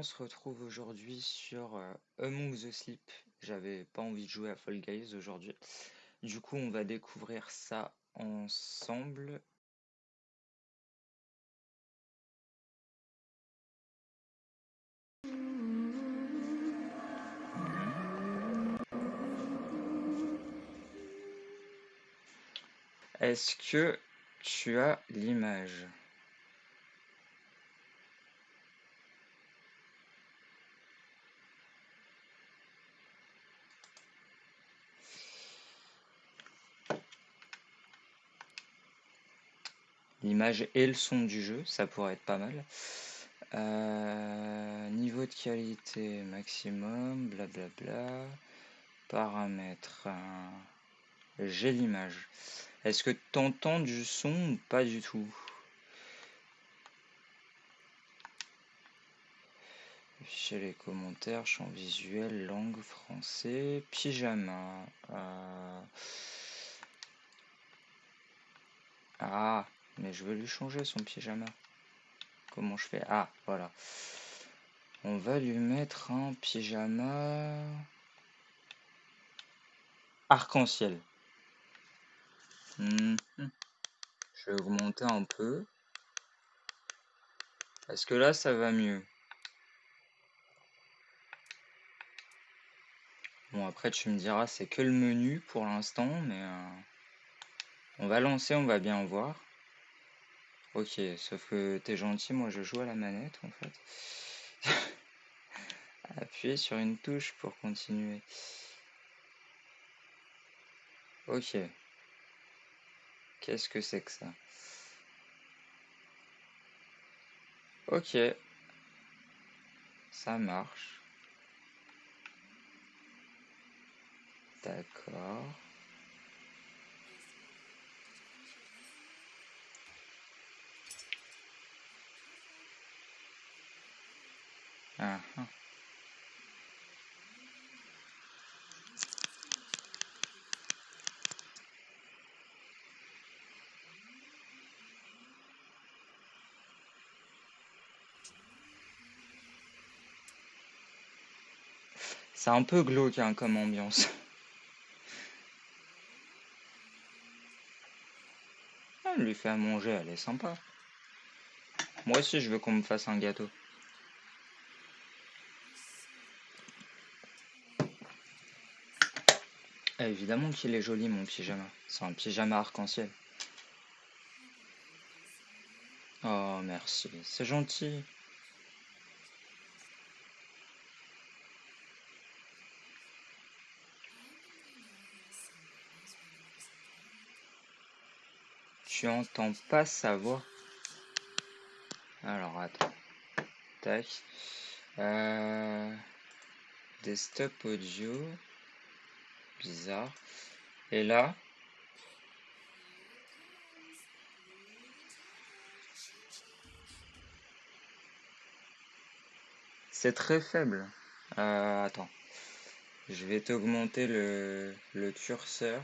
On se retrouve aujourd'hui sur euh, Among the Sleep. J'avais pas envie de jouer à Fall Guys aujourd'hui. Du coup, on va découvrir ça ensemble. Est-ce que tu as l'image? L'image et le son du jeu, ça pourrait être pas mal. Euh, niveau de qualité maximum, blablabla. Paramètres. J'ai l'image. Est-ce que tu entends du son ou pas du tout? Chez les commentaires, champ visuel, langue, français, pyjama. Euh, ah, mais je veux lui changer son pyjama. Comment je fais? Ah, voilà. On va lui mettre un pyjama arc-en-ciel. Mhm. Je vais augmenter un peu. Est-ce que là, ça va mieux? Bon, après, tu me diras, c'est que le menu pour l'instant, mais euh, on va lancer, on va bien voir. Ok, sauf que t'es gentil, moi je joue à la manette en fait. Appuyez sur une touche pour continuer. Ok. Qu'est-ce que c'est que ça? Ok. Ça marche. D'accord. Ah, ah. C'est un peu glauque hein, comme ambiance. Elle lui fait à manger, elle est sympa. Moi aussi, je veux qu'on me fasse un gâteau. Évidemment qu'il est joli mon pyjama. C'est un pyjama arc-en-ciel. Oh merci, c'est gentil. Tu entends pas sa voix Alors attends. Tac. Euh... Desktop audio bizarre. Et là, c'est très faible. Euh, attends, je vais t'augmenter le, le curseur.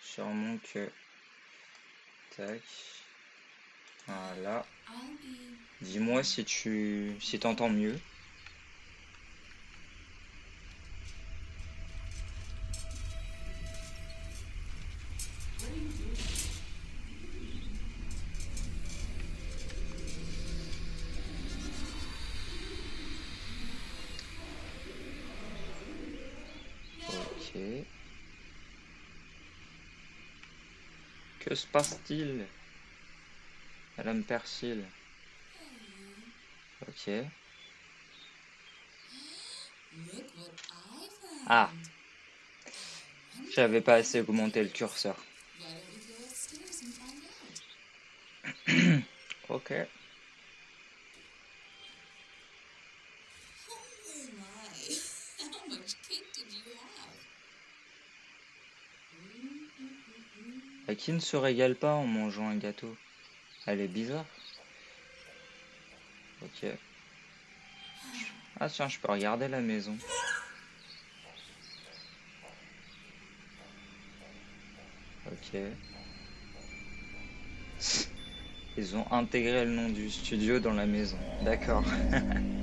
Sûrement que... Tac. Voilà. Dis-moi si tu si t'entends mieux. Que se passe-t-il Madame Persil. Ok. Ah J'avais pas assez augmenté le curseur. ok. Qui ne se régale pas en mangeant un gâteau Elle est bizarre. Ok. Ah tiens, je peux regarder la maison. Ok. Ils ont intégré le nom du studio dans la maison. D'accord.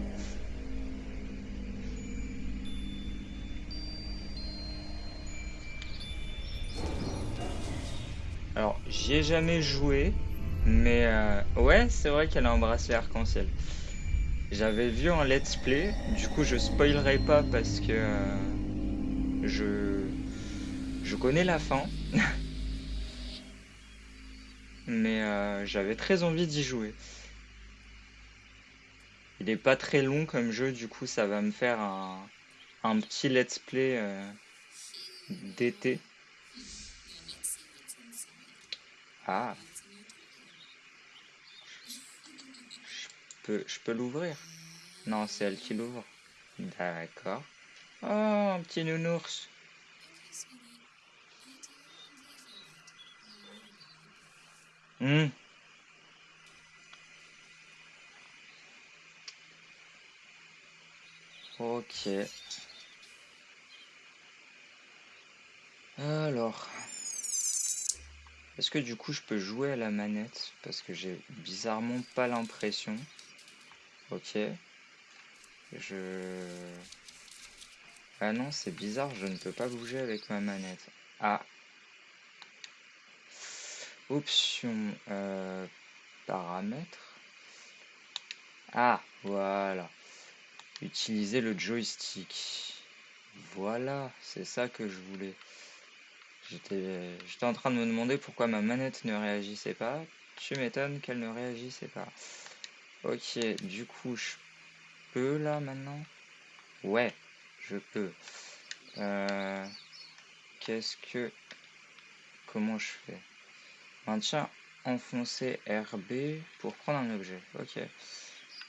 Jamais joué, mais euh, ouais, c'est vrai qu'elle a un bracelet arc-en-ciel. J'avais vu en let's play, du coup je spoilerai pas parce que euh, je je connais la fin. mais euh, j'avais très envie d'y jouer. Il est pas très long comme jeu, du coup ça va me faire un, un petit let's play d'été. Ah. Je peux, je peux l'ouvrir Non, c'est elle qui l'ouvre. D'accord. Oh, un petit nounours. Hmm. Ok. Alors. Est-ce que du coup je peux jouer à la manette? Parce que j'ai bizarrement pas l'impression. Ok. Je... Ah non, c'est bizarre, je ne peux pas bouger avec ma manette. Ah. Option. Euh, paramètres. Ah, voilà. Utiliser le joystick. Voilà, c'est ça que je voulais. J'étais en train de me demander pourquoi ma manette ne réagissait pas. Tu m'étonnes qu'elle ne réagissait pas. Ok, du coup, je peux là maintenant? Ouais, je peux. Euh, qu'est-ce que... Comment je fais? Maintien enfoncer RB pour prendre un objet. Ok.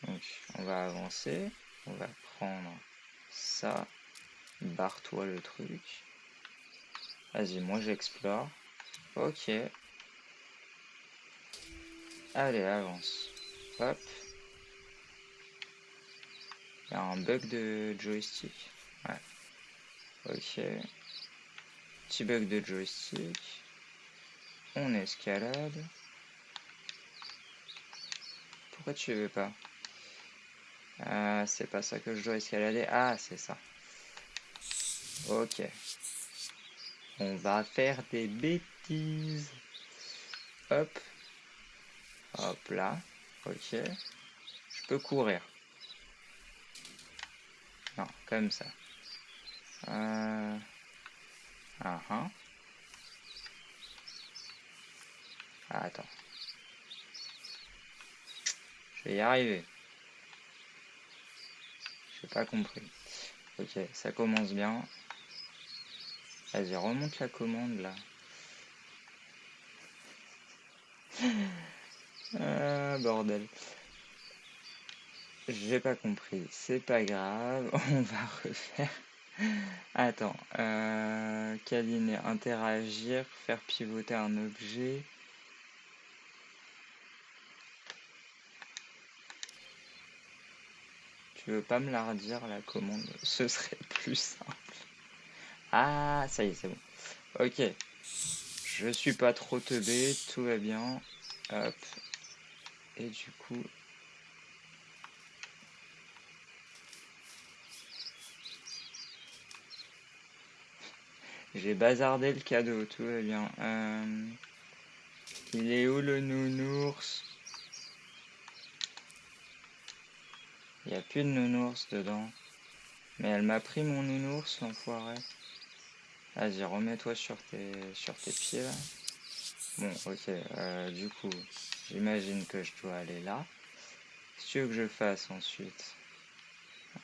Donc, on va avancer. On va prendre ça. Barre-toi le truc. Vas-y, moi j'explore. Ok. Allez, avance. Hop. Il y a un bug de joystick. Ouais. Ok. Petit bug de joystick. On escalade. Pourquoi tu veux pas? Ah, c'est pas ça que je dois escalader. Ah, c'est ça. Ok. On va faire des bêtises. Hop. Hop là. Ok. Je peux courir. Non, comme ça. Euh... Ah, ah. ah attends. Je vais y arriver. J'ai pas compris. Ok, ça commence bien. Vas-y, remonte la commande là. ah, bordel. J'ai pas compris. C'est pas grave. On va refaire. Attends. Euh, câliner, interagir, faire pivoter un objet. Tu veux pas me la redire la commande? Ce serait plus simple. Ah, ça y est, c'est bon. Ok. Je suis pas trop teubé, tout va bien. Hop. Et du coup... J'ai bazardé le cadeau, tout va bien. Euh, il est où le nounours? Il n'y a plus de nounours dedans. Mais elle m'a pris mon nounours, l'enfoiré. Vas-y, remets-toi sur tes, sur tes pieds là. Bon, ok, euh, du coup, j'imagine que je dois aller là. Que tu veux que je fasse ensuite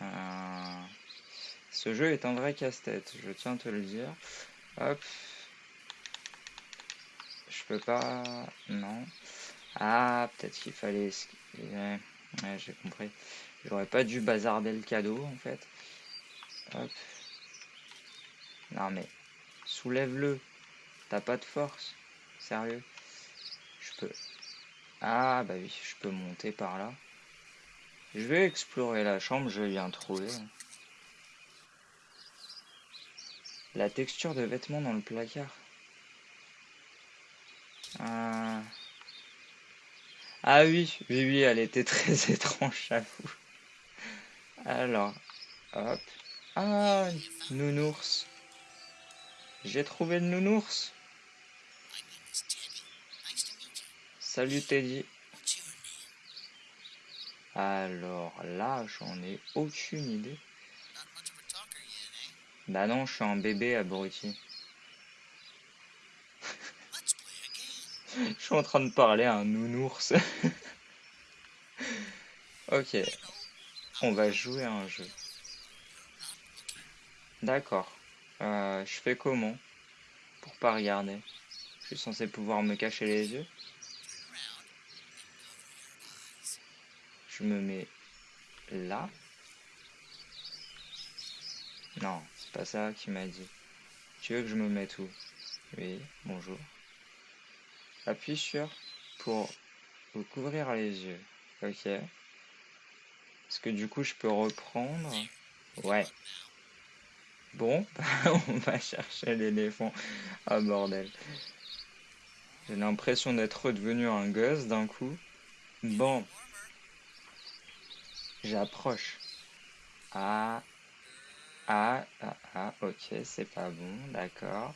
euh, Ce jeu est un vrai casse-tête, je tiens à te le dire. Hop. Je peux pas... Non. Ah, peut-être qu'il fallait... Ouais j'ai compris. J'aurais pas dû bazarder le cadeau, en fait. Hop. Non mais, soulève-le. T'as pas de force. Sérieux. Je peux... Ah bah oui, je peux monter par là. Je vais explorer la chambre, je viens trouver. La texture de vêtements dans le placard. Ah, ah oui, oui, oui, elle était très étrange, j'avoue. Alors, hop. Ah, nounours. J'ai trouvé le nounours. Salut Teddy. Alors là, j'en ai aucune idée. Bah non, je suis un bébé abruti. je suis en train de parler à un nounours. ok. On va jouer à un jeu. D'accord. Euh, je fais comment Pour pas regarder? Je suis censé pouvoir me cacher les yeux? Je me mets là? Non, c'est pas ça qui m'a dit. Tu veux que je me mette où? Oui, bonjour. Appuie sur pour vous couvrir les yeux. Ok. Est-ce que du coup je peux reprendre? Ouais. Bon, on va chercher l'éléphant. Ah bordel. J'ai l'impression d'être redevenu un gosse d'un coup. Bon. J'approche. Ah. Ah, ah, ah, ok, c'est pas bon, d'accord.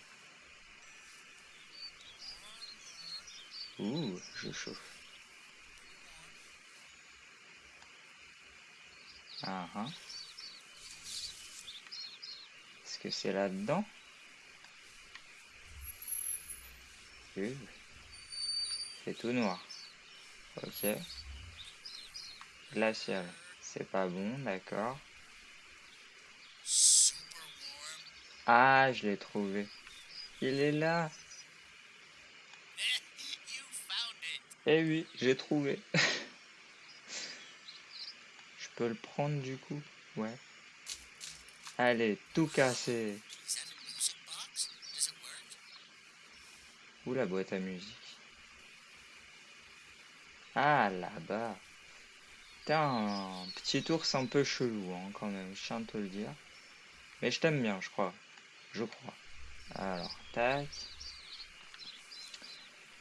Ouh, je chauffe. Ah, ah. Est-ce que c'est là-dedans. C'est tout noir. Ok. Glacial. C'est pas bon, d'accord. Ah, je l'ai trouvé. Il est là. Eh oui, j'ai trouvé. je peux le prendre du coup? Ouais. Allez, tout casser. Où la boîte à musique Ah, là-bas. un petit ours un peu chelou, hein, quand même, je tiens à te le dire. Mais je t'aime bien, je crois. Je crois. Alors, tac.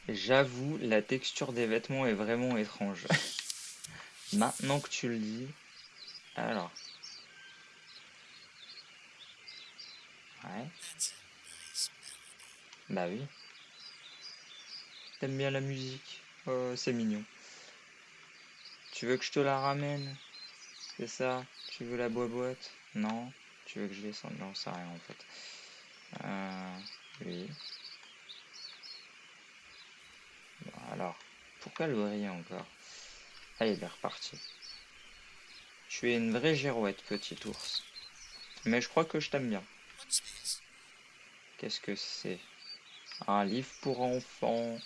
J'avoue, la texture des vêtements est vraiment étrange. Maintenant que tu le dis. Alors. Ouais. Bah oui. T'aimes bien la musique Oh, c'est mignon. Tu veux que je te la ramène? C'est ça? Tu veux la boîte? Non Tu veux que je descende? Non, ça rien en fait. Euh, oui. alors, pourquoi le briller encore il est reparti. Tu es une vraie girouette, petit ours. Mais je crois que je t'aime bien. Qu'est-ce que c'est? Un livre pour enfants?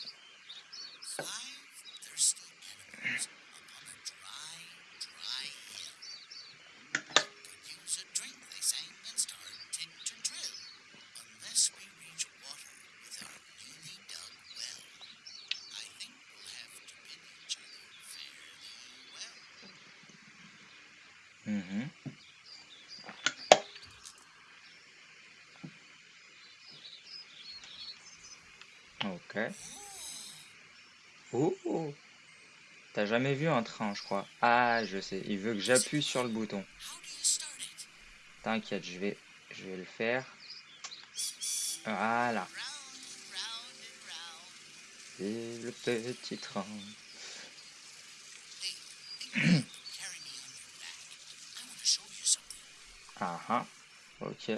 Mhm. Ok. Oh T'as jamais vu un train, je crois. Ah, je sais. Il veut que j'appuie sur le bouton. T'inquiète, je vais, je vais le faire. Voilà. Et le petit train. Ah ah, ok.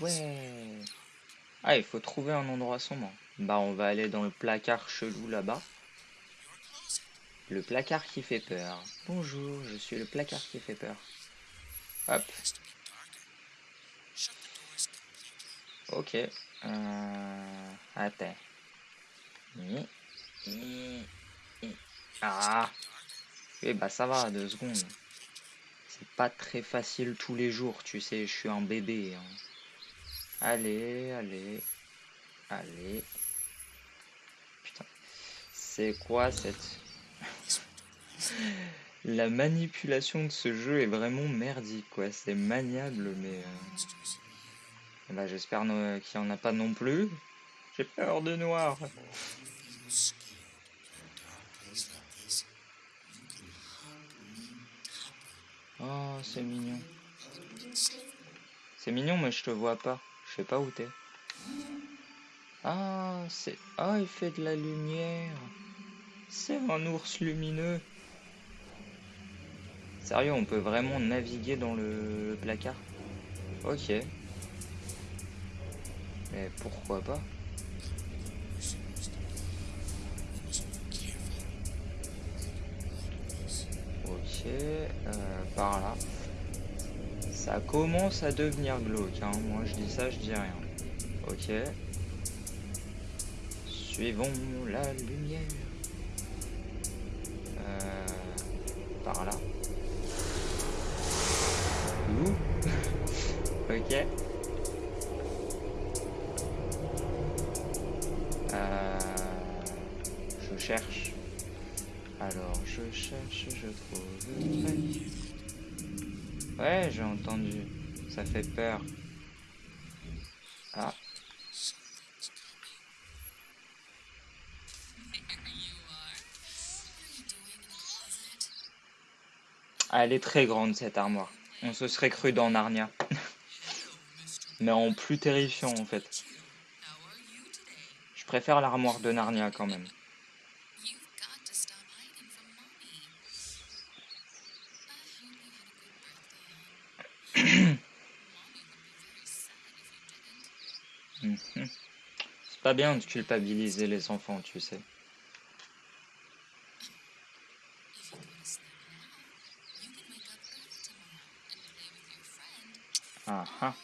Ouais. Ah, il faut trouver un endroit sombre. Bah, on va aller dans le placard chelou là-bas. Le placard qui fait peur. Bonjour, je suis le placard qui fait peur. Hop. Ok. Euh... Attends. Ah. Eh bah ça va, deux secondes pas très facile tous les jours, tu sais, je suis un bébé. Hein. Allez, allez, allez. Putain, c'est quoi cette... La manipulation de ce jeu est vraiment merdique, quoi. C'est maniable, mais... Euh... Bah, J'espère qu'il n'y en a pas non plus. J'ai peur de noir. Oh, c'est mignon. C'est mignon, mais je te vois pas. Je sais pas où t'es. Ah, c'est... Ah, il fait de la lumière. C'est un ours lumineux. Sérieux, on peut vraiment naviguer dans le placard? Ok. Mais pourquoi pas? Ok, euh, par là. Ça commence à devenir glauque, hein. moi je dis ça, je dis rien. Ok. Suivons la lumière. Euh, par là. Ouh. ok. Euh, je cherche. Alors, je cherche, je trouve. Ouais, j'ai entendu. Ça fait peur. Ah. Ah, elle est très grande cette armoire. On se serait cru dans Narnia. Mais en plus terrifiant en fait. Je préfère l'armoire de Narnia quand même. Mhm. C'est pas bien de culpabiliser les enfants, tu sais. Ah ah.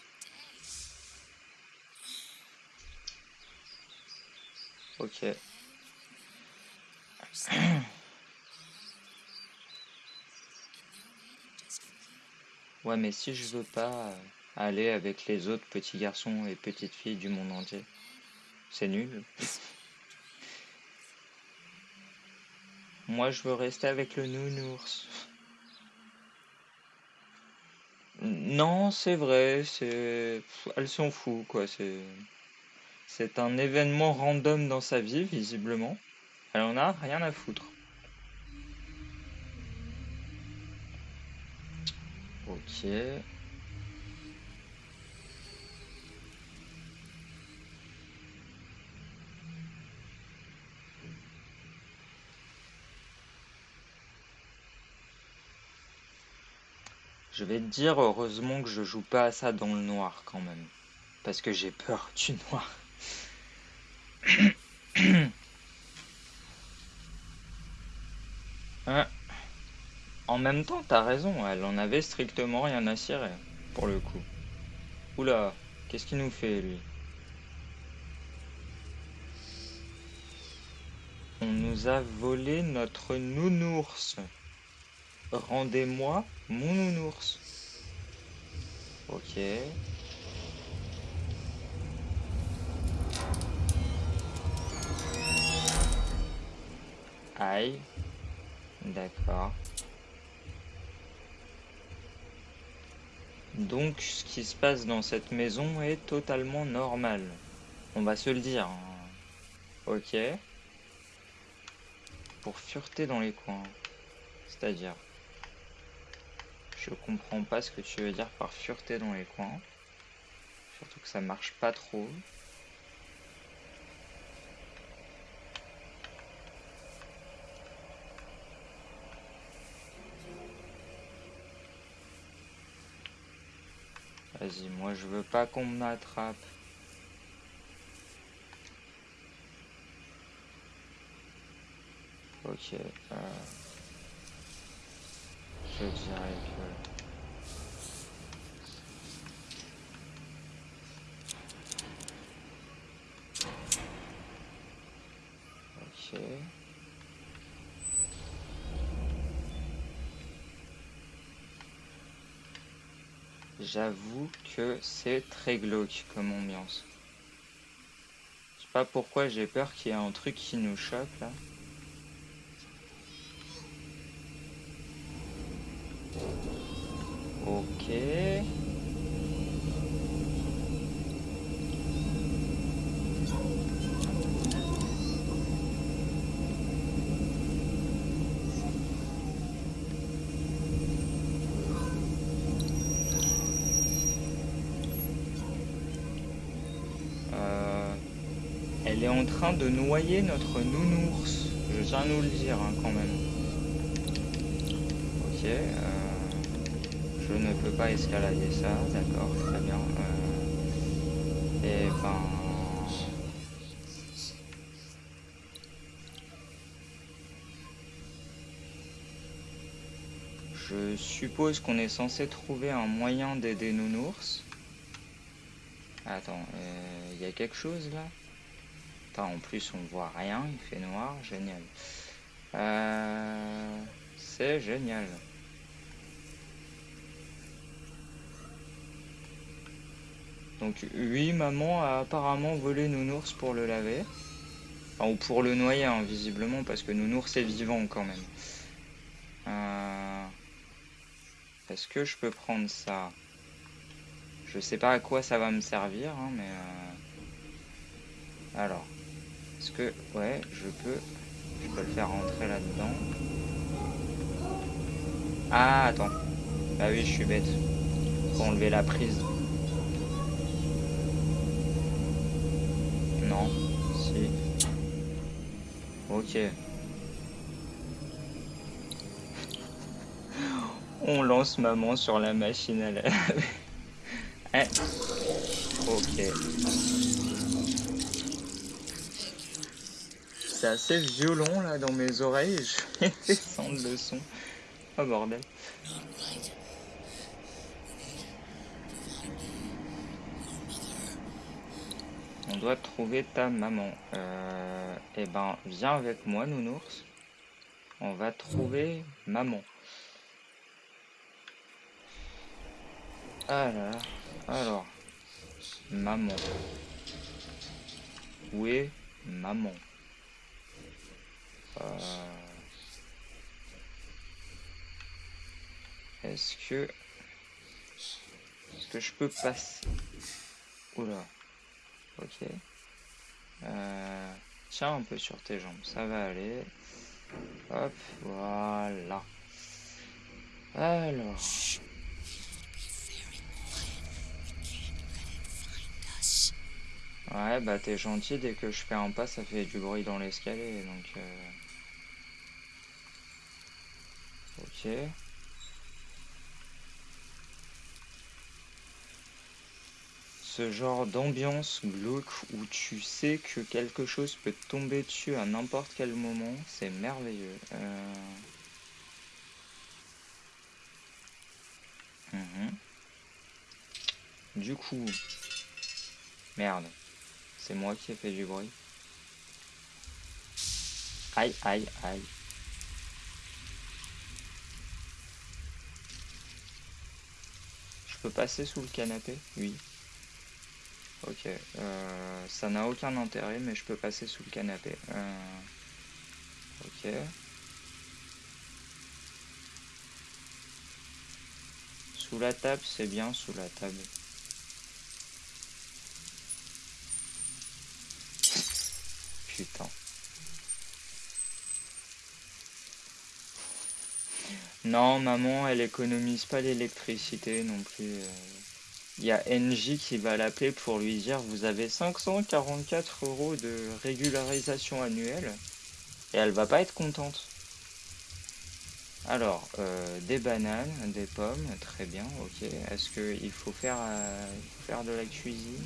Ok. Ouais, mais si je veux pas euh, aller avec les autres petits garçons et petites filles du monde entier, c'est nul. Moi, je veux rester avec le nounours. Non, c'est vrai, c'est... Elle s'en fout, quoi. C'est... C'est un événement random dans sa vie, visiblement. Elle en a rien à foutre. Ok. Je vais te dire, heureusement que je joue pas à ça dans le noir quand même. Parce que j'ai peur du noir. Hein? En même temps, t'as raison, elle en avait strictement rien à cirer, pour le coup. Oula, qu'est-ce qu'il nous fait, lui? On nous a volé notre nounours. Rendez-moi mon nounours. Ok. Aïe. D'accord. Donc, ce qui se passe dans cette maison est totalement normal. On va se le dire. Hein. Ok. Pour fureter dans les coins. C'est-à-dire Je comprends pas ce que tu veux dire par fureter dans les coins. Surtout que ça marche pas trop. Vas-y, moi je veux pas qu'on m'attrape. Ok. Euh, je dirais que... Ok. J'avoue que c'est très glauque comme ambiance. Je sais pas pourquoi j'ai peur qu'il y ait un truc qui nous choque là. Ok. Euh, elle est en train de noyer notre nounours. Je tiens nous le dire hein, quand même. Ok. Euh je ne peux pas escalader ça. D'accord, très bien. et euh, eh ben... Je suppose qu'on est censé trouver un moyen d'aider nounours. Attends, euh, il y a quelque chose là? En plus on voit rien, il fait noir, génial. Euh, c'est génial. Donc oui, maman a apparemment volé Nounours pour le laver. ou pour le noyer, hein, visiblement, parce que Nounours est vivant quand même. Euh, est-ce que je peux prendre ça? Je sais pas à quoi ça va me servir, hein, mais... Euh, alors, est-ce que... Ouais, je peux... Je peux le faire rentrer là-dedans. Ah, attends. Bah oui, je suis bête. Faut enlever la prise. Ok. On lance maman sur la machine à laver. eh. Ok. c'est assez violent là dans mes oreilles. Je vais descendre le son. Oh bordel. Trouver ta maman. Euh, eh ben, viens avec moi, nounours. On va trouver maman. Alors, alors, maman. Où est maman? Euh, est-ce que... Est-ce que je peux passer? Oula. Ok. Euh, tiens un peu sur tes jambes, ça va aller. Hop, voilà. Alors... Ouais, bah t'es gentil, dès que je fais un pas, ça fait du bruit dans l'escalier, donc... Euh... Ok. Ce genre d'ambiance glauque où tu sais que quelque chose peut tomber dessus à n'importe quel moment, c'est merveilleux. Euh. Mhm. Du coup, merde, c'est moi qui ai fait du bruit. Aïe, aïe, aïe. passer sous le canapé? Oui. Ok. Euh, ça n'a aucun intérêt, mais je peux passer sous le canapé. Euh, ok. Sous la table, c'est bien sous la table. Putain. Non, maman, elle économise pas l'électricité non plus. Euh. Il y a NJ qui va l'appeler pour lui dire vous avez 544 euros de régularisation annuelle et elle va pas être contente. Alors, euh, des bananes, des pommes, très bien, ok. Est-ce qu'il faut faire, euh, faire de la cuisine?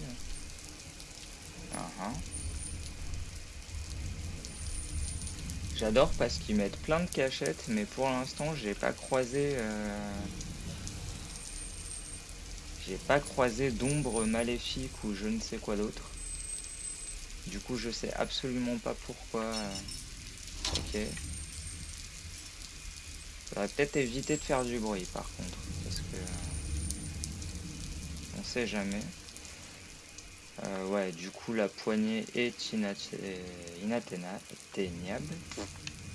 Uh-huh. J'adore parce qu'ils mettent plein de cachettes, mais pour l'instant, j'ai pas croisé... Euh, j'ai pas croisé d'ombre maléfique ou je ne sais quoi d'autre. Du coup, je sais absolument pas pourquoi. Euh, ok. Faudrait peut-être éviter de faire du bruit, par contre, parce que... On sait jamais. Euh, ouais, du coup, la poignée est inatteignable.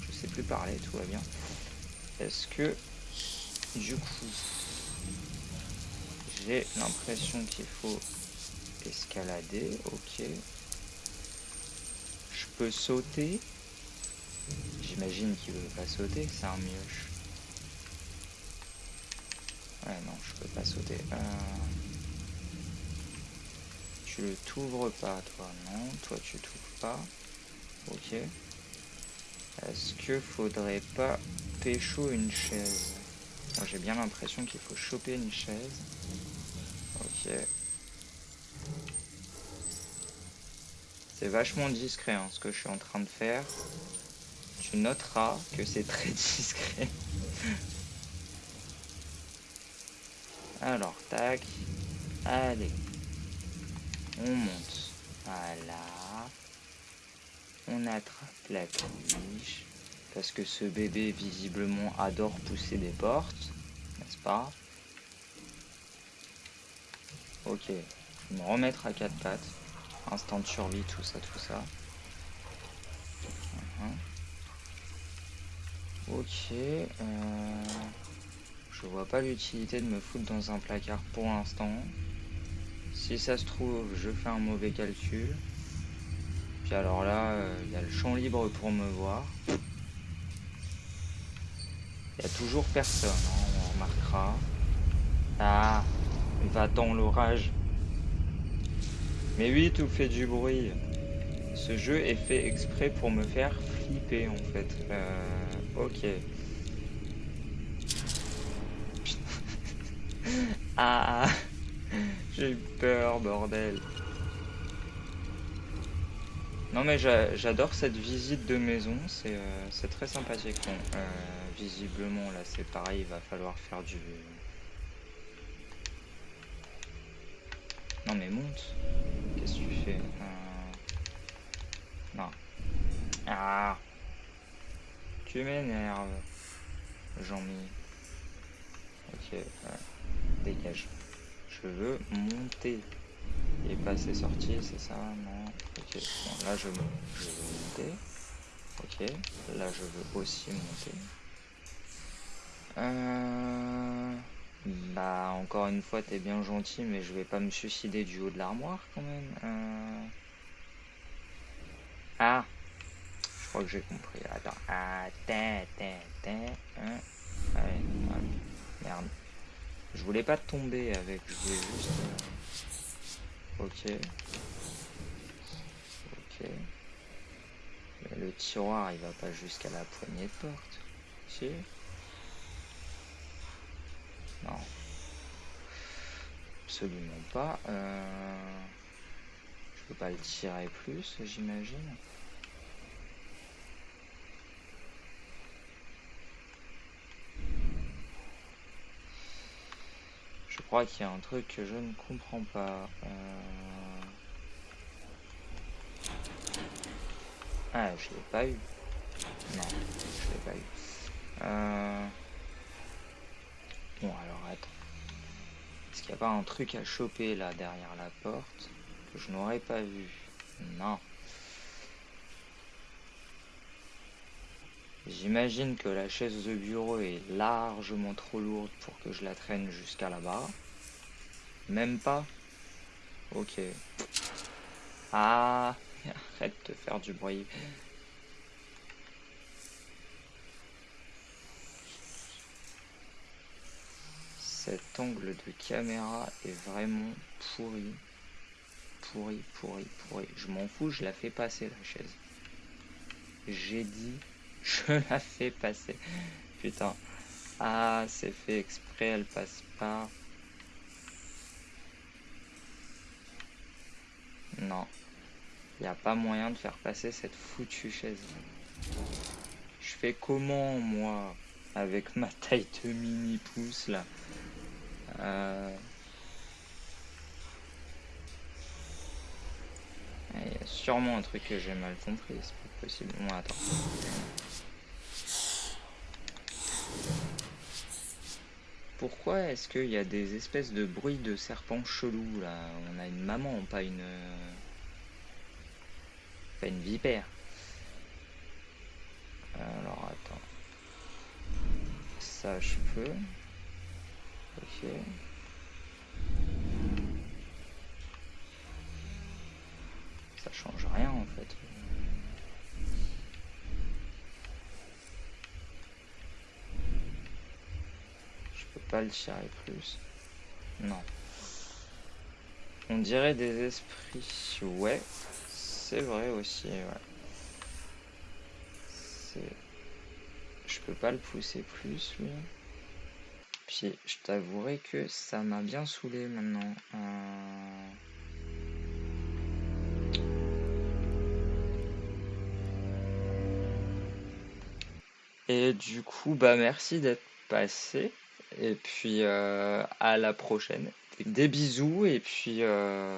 Je sais plus parler, tout va bien. Est-ce que, du coup, j'ai l'impression qu'il faut escalader. Ok. Je peux sauter. J'imagine qu'il veut pas sauter, c'est un mioche. Ouais, non, je peux pas sauter. Euh tu le t'ouvres pas, toi. Non, toi tu t'ouvres pas. Ok. Est-ce que faudrait pas pécho une chaise? J'ai bien l'impression qu'il faut choper une chaise. Ok. C'est vachement discret hein, ce que je suis en train de faire. Tu noteras que c'est très discret. Alors, tac. Allez. On monte. Voilà. On attrape la tige. Parce que ce bébé, visiblement, adore pousser des portes. N'est-ce pas? Ok. Je vais me remettre à quatre pattes. Instant de survie, tout ça, tout ça. Ok. Euh, je vois pas l'utilité de me foutre dans un placard pour l'instant. Si ça se trouve, je fais un mauvais calcul. Puis alors là, euh, il y a le champ libre pour me voir. Il y a toujours personne, hein, on remarquera. Ah, va dans l'orage. Mais oui, tout fait du bruit. Ce jeu est fait exprès pour me faire flipper en fait. Euh, ok. ah J'ai eu peur, bordel. Non mais j'adore cette visite de maison, c'est euh, très sympathique. Euh, visiblement là c'est pareil, il va falloir faire du... Non mais monte Que tu fais euh, Non. Ah Tu m'énerves. Jean-Mi. Ok, dégage. Je veux monter. Et passer sortir, c'est ça Non. Ok, bon, là je, je veux monter. Ok, là je veux aussi monter. Euh... Bah, encore une fois, t'es bien gentil, mais je vais pas me suicider du haut de l'armoire quand même. Euh. Ah Je crois que j'ai compris. Attends. Ah, hein. Merde. Je voulais pas tomber avec, je voulais juste... Euh, ok. Ok. le tiroir, il va pas jusqu'à la poignée de porte. Si non. Absolument pas. Euh, je peux pas le tirer plus, j'imagine. Je crois qu'il y a un truc que je ne comprends pas. Euh, ah, je l'ai pas eu. Non, je l'ai pas eu. Euh... Alors attends. Est-ce qu'il n'y a pas un truc à choper là derrière la porte que je n'aurais pas vu? Non. J'imagine que la chaise de bureau est largement trop lourde pour que je la traîne jusqu'à là-bas. Même pas? Ok. Ah Arrête de faire du bruit. Cet angle de caméra est vraiment pourri. Pourri, pourri, pourri. Je m'en fous, je la fais passer la chaise. J'ai dit, je la fais passer. Putain. Ah, c'est fait exprès, elle passe pas. Non. Il n'y a pas moyen de faire passer cette foutue chaise. Je fais comment, moi, avec ma taille de mini pouce, là? Euh, il y a sûrement un truc que j'ai mal compris, c'est pas possible. Attends. Pourquoi est-ce qu'il y a des espèces de bruits de serpents chelous là? On a une maman, pas une... Pas une vipère. Alors attends. Ça je peux. Ok. Ça change rien en fait. Je peux pas le tirer plus. Non. On dirait des esprits. Ouais, c'est vrai aussi. Ouais. Je peux pas le pousser plus, lui. Je t'avouerai que ça m'a bien saoulé maintenant. Euh. Et du coup, bah merci d'être passé. Et puis euh, à la prochaine. Des bisous et puis euh,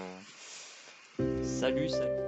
salut, salut.